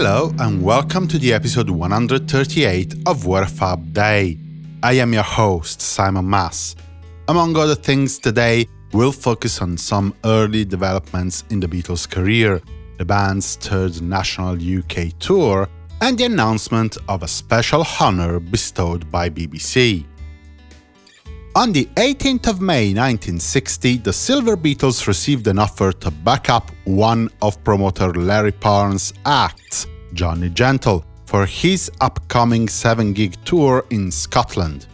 Hello and welcome to the episode 138 of What a Fab Day. I am your host, Simon Mas. Among other things, today we'll focus on some early developments in the Beatles' career, the band's third national UK tour, and the announcement of a special honour bestowed by BBC. On the 18th of May 1960, the Silver Beatles received an offer to back up one of promoter Larry Parnes' acts, Johnny Gentle, for his upcoming 7-gig tour in Scotland.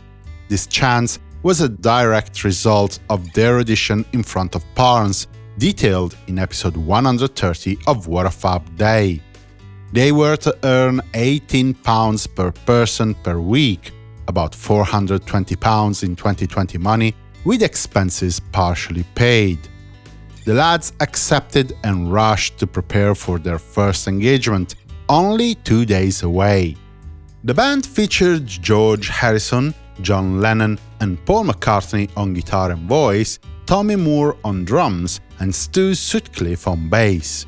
This chance was a direct result of their audition in front of Parnes, detailed in episode 130 of What a Fab Day. They were to earn £18 per person per week, about £420 in 2020 money, with expenses partially paid. The lads accepted and rushed to prepare for their first engagement, only two days away. The band featured George Harrison, John Lennon and Paul McCartney on guitar and voice, Tommy Moore on drums and Stu Sutcliffe on bass.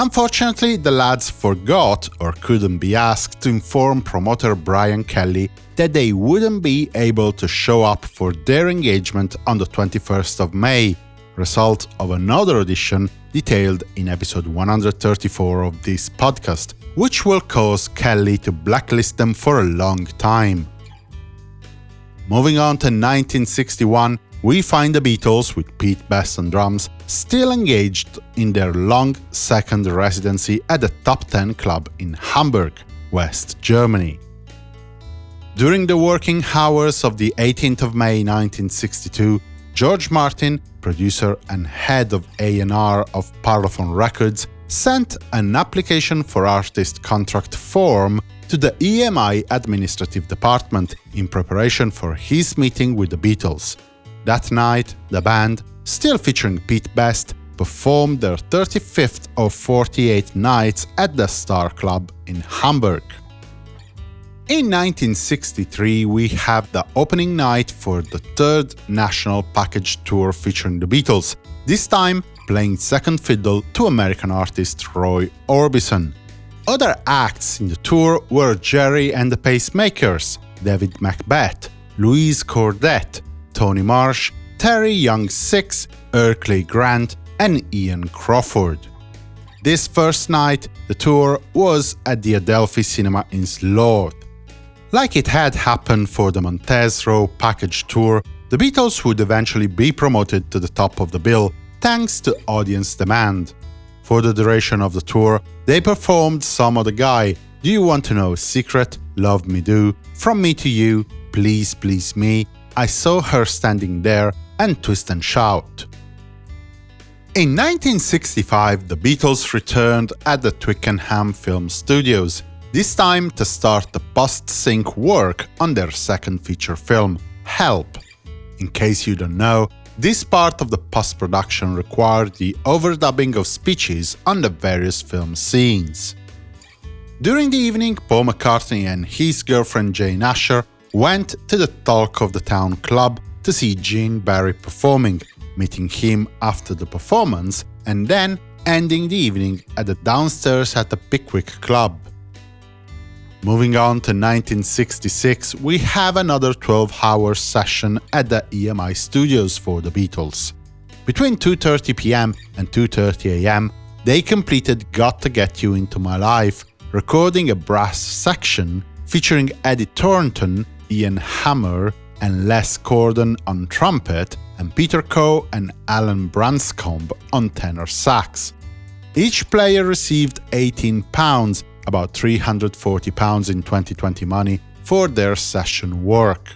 Unfortunately, the lads forgot or couldn't be asked to inform promoter Brian Kelly that they wouldn't be able to show up for their engagement on the 21st of May, result of another audition detailed in episode 134 of this podcast, which will cause Kelly to blacklist them for a long time. Moving on to 1961, we find the Beatles, with Pete Best on drums, still engaged in their long second residency at the Top 10 club in Hamburg, West Germany. During the working hours of the 18th of May 1962, George Martin, producer and head of A&R of Parlophone Records, sent an application for artist contract form to the EMI administrative department in preparation for his meeting with the Beatles. That night, the band, still featuring Pete Best, performed their 35th of 48 nights at the Star Club in Hamburg. In 1963, we have the opening night for the third national package tour featuring the Beatles, this time playing second fiddle to American artist Roy Orbison. Other acts in the tour were Gerry and the Pacemakers, David Macbeth, Louise Cordet, Tony Marsh, Terry Young Six, Erkey Grant, and Ian Crawford. This first night, the tour was at the Adelphi Cinema in Slough. Like it had happened for the Montez Roe package tour, the Beatles would eventually be promoted to the top of the bill thanks to audience demand. For the duration of the tour, they performed Some Other Guy, Do You Want to Know Secret, Love Me Do, From Me to You, Please Please Me, I saw her standing there and twist and shout. In 1965, the Beatles returned at the Twickenham Film Studios, this time to start the post-sync work on their second feature film, Help. In case you don't know, this part of the post-production required the overdubbing of speeches on the various film scenes. During the evening, Paul McCartney and his girlfriend Jane Asher went to the Talk of the Town club to see Gene Barry performing, meeting him after the performance, and then ending the evening at the downstairs at the Pickwick Club. Moving on to 1966, we have another 12-hour session at the EMI studios for the Beatles. Between 2.30 pm and 2.30 am, they completed Got to Get You Into My Life, recording a brass section featuring Eddie Thornton Ian Hamer and Les Condon on trumpet, and Peter Coe and Alan Branscombe on tenor sax. Each player received £18, about £340 in 2020 money, for their session work.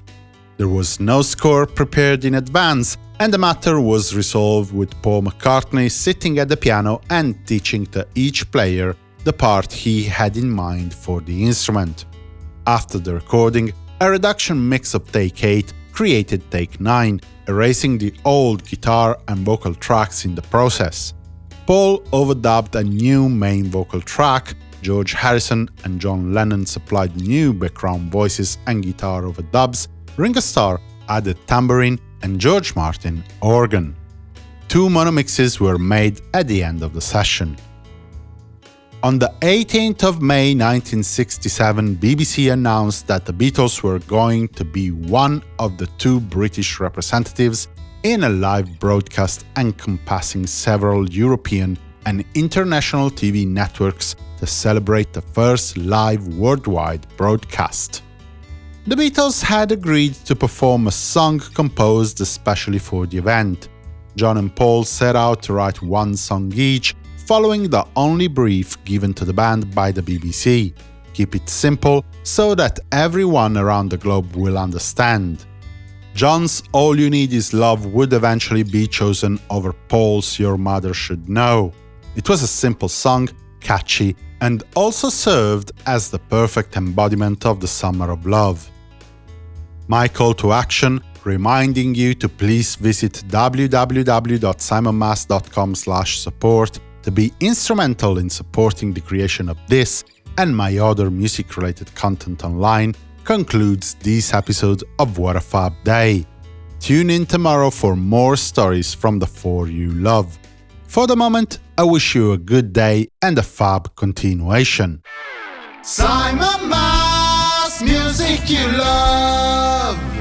There was no score prepared in advance, and the matter was resolved with Paul McCartney sitting at the piano and teaching to each player the part he had in mind for the instrument. After the recording, a reduction mix of Take 8 created Take 9, erasing the old guitar and vocal tracks in the process. Paul overdubbed a new main vocal track, George Harrison and John Lennon supplied new background voices and guitar overdubs, Ringo Starr added tambourine and George Martin organ. Two mono mixes were made at the end of the session. On the 18th of May 1967, BBC announced that the Beatles were going to be one of the two British representatives in a live broadcast encompassing several European and international TV networks to celebrate the first live worldwide broadcast. The Beatles had agreed to perform a song composed especially for the event. John and Paul set out to write one song each, following the only brief given to the band by the BBC. Keep it simple so that everyone around the globe will understand. John's All You Need Is Love would eventually be chosen over Paul's Your Mother Should Know. It was a simple song, catchy, and also served as the perfect embodiment of the summer of love. My call to action reminding you to please visit www.simonmas.com support to be instrumental in supporting the creation of this and my other music-related content online concludes this episode of What a Fab Day. Tune in tomorrow for more stories from the four you love. For the moment, I wish you a good day and a fab continuation. Simon Mas, music you love.